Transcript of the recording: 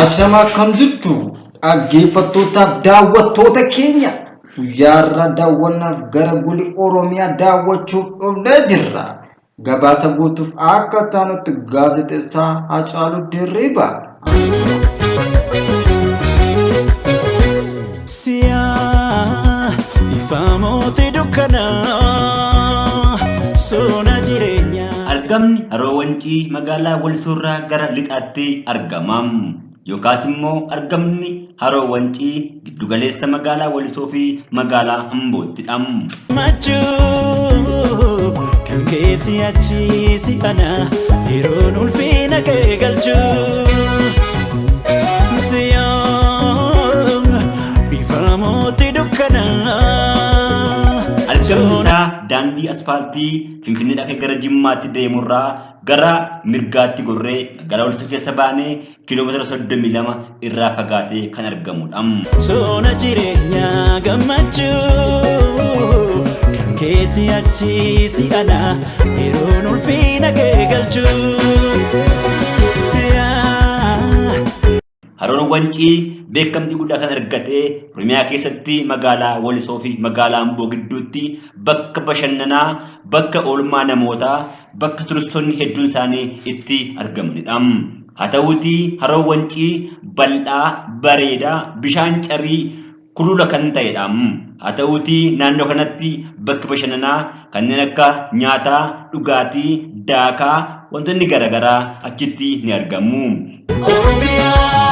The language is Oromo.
Ashama akkam jirtu dhaggeeffattootaaf daawwattoota keenya guyyaarra daawwannaaf gara guli Oromiyaa daawwachuuf dhufnee jirra. Gabaasa guutuuf akka taanutti gaazexeessaa Hacaaluu Dirriibaa. Siyaa dukkanaa jireenyaa. Argamni haroo wancii magaalaa Walsoorraa gara lixaatti argamam. Yookaas immoo argamni haroo wancii giddugaleessa magaalaa Walisoo fi magaalaa Amboottidha. Machuu kan keessi achi si ana yeroon ulfina kee galchuu. Argamni isaa daandii asfaaltii Finfinneedhaa gara Jimmaatti deemurraa gara mirgaatti gorree magaalaa Walisoo keessa baanee kiiloomeetira soddomii lama irraa fagaatee kan argamudha. Soona jireenyaa gammachuu kan keessi achi si ana yeroon ulfina kee Haroon wancii beekamtii guddaa kan argate Oromiyaa keessatti magaalaa Walisoo fi magaalaa Amboo gidduutti bakka bashannanaa, bakka oolmaa namootaa, bakka turistoonni hedduun isaanii itti argamanidha. Haa ta'uutii haroon wancii bal'aa, bareedaa, bishaan carii kulula kan ta'edha. Haa ta'uutii naannoo kanatti bakki bashannanaa kanneen akka nyaataa, dhugaatii, daakaa wantoonni garaagaraa achitti ni argamu. Oromiyaa